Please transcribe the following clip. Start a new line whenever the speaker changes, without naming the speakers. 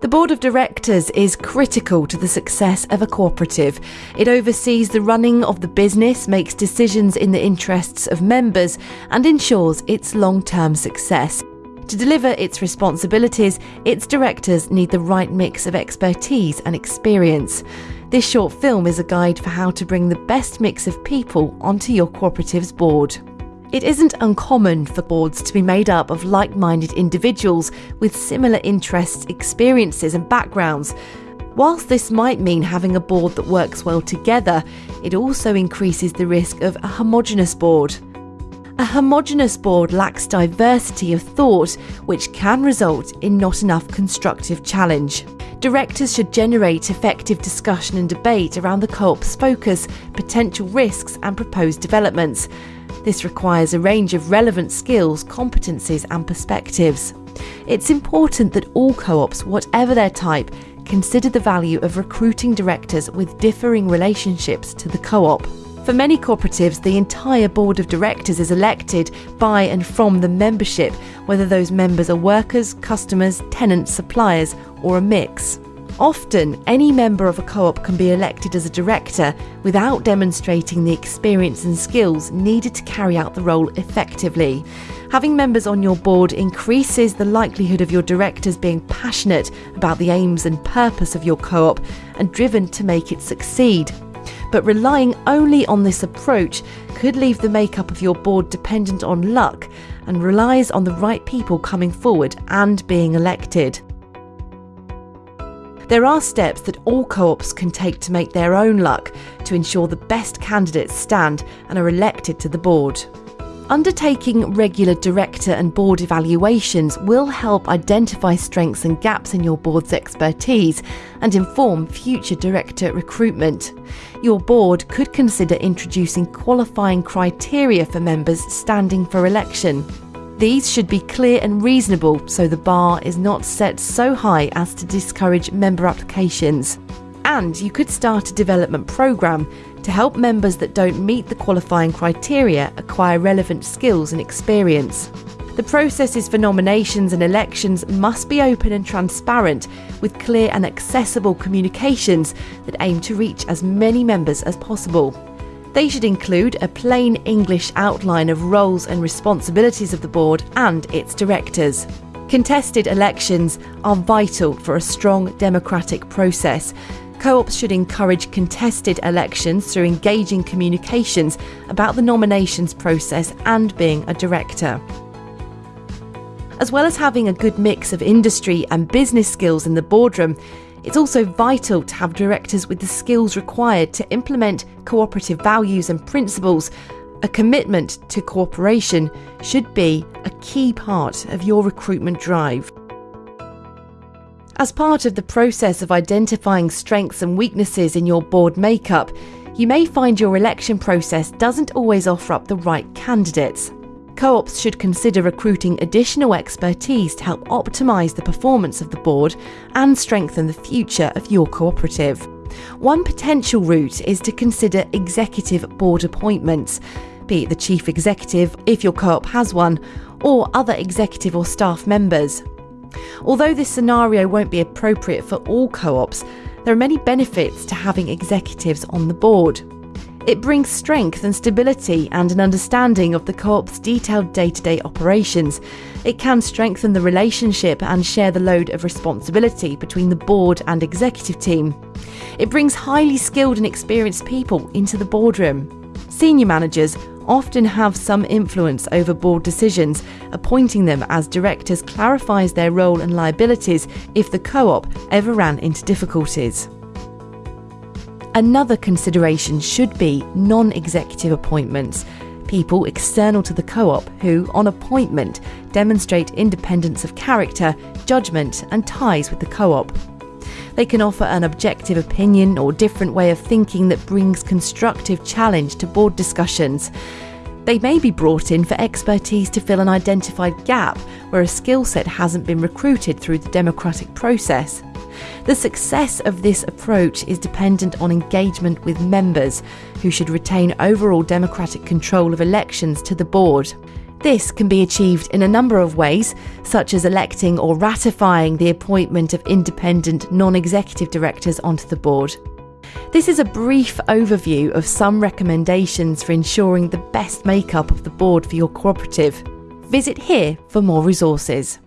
The board of directors is critical to the success of a cooperative. It oversees the running of the business, makes decisions in the interests of members, and ensures its long term success. To deliver its responsibilities, its directors need the right mix of expertise and experience. This short film is a guide for how to bring the best mix of people onto your cooperative's board. It isn't uncommon for boards to be made up of like minded individuals with similar interests, experiences, and backgrounds. Whilst this might mean having a board that works well together, it also increases the risk of a homogenous board. A homogenous board lacks diversity of thought, which can result in not enough constructive challenge. Directors should generate effective discussion and debate around the co op's focus, potential risks, and proposed developments. This requires a range of relevant skills, competencies, and perspectives. It's important that all co ops, whatever their type, consider the value of recruiting directors with differing relationships to the co op. For many cooperatives, the entire board of directors is elected by and from the membership, whether those members are workers, customers, tenants, suppliers, or a mix. Often, any member of a co op can be elected as a director without demonstrating the experience and skills needed to carry out the role effectively. Having members on your board increases the likelihood of your directors being passionate about the aims and purpose of your co op and driven to make it succeed. But relying only on this approach could leave the makeup of your board dependent on luck and relies on the right people coming forward and being elected. There are steps that all co ops can take to make their own luck to ensure the best candidates stand and are elected to the board. Undertaking regular director and board evaluations will help identify strengths and gaps in your board's expertise and inform future director recruitment. Your board could consider introducing qualifying criteria for members standing for election. These should be clear and reasonable so the bar is not set so high as to discourage member applications. And you could start a development programme to help members that don't meet the qualifying criteria acquire relevant skills and experience. The processes for nominations and elections must be open and transparent, with clear and accessible communications that aim to reach as many members as possible. They should include a plain English outline of roles and responsibilities of the board and its directors. Contested elections are vital for a strong democratic process. Co ops should encourage contested elections through engaging communications about the nominations process and being a director. As well as having a good mix of industry and business skills in the boardroom, it's also vital to have directors with the skills required to implement cooperative values and principles. A commitment to cooperation should be a key part of your recruitment drive. As part of the process of identifying strengths and weaknesses in your board makeup, you may find your election process doesn't always offer up the right candidates co ops should consider recruiting additional expertise to help optimise the performance of the board and strengthen the future of your cooperative. One potential route is to consider executive board appointments, be it the chief executive, if your co op has one, or other executive or staff members. Although this scenario won't be appropriate for all co ops, there are many benefits to having executives on the board. It brings strength and stability and an understanding of the co op's detailed day to day operations. It can strengthen the relationship and share the load of responsibility between the board and executive team. It brings highly skilled and experienced people into the boardroom. Senior managers often have some influence over board decisions. Appointing them as directors clarifies their role and liabilities if the co op ever ran into difficulties. Another consideration should be non executive appointments, people external to the co op who, on appointment, demonstrate independence of character, judgment, and ties with the co op. They can offer an objective opinion or different way of thinking that brings constructive challenge to board discussions. They may be brought in for expertise to fill an identified gap where a skill set hasn't been recruited through the democratic process. The success of this approach is dependent on engagement with members, who should retain overall democratic control of elections to the board. This can be achieved in a number of ways, such as electing or ratifying the appointment of independent non executive directors onto the board. This is a brief overview of some recommendations for ensuring the best makeup of the board for your cooperative. Visit here for more resources.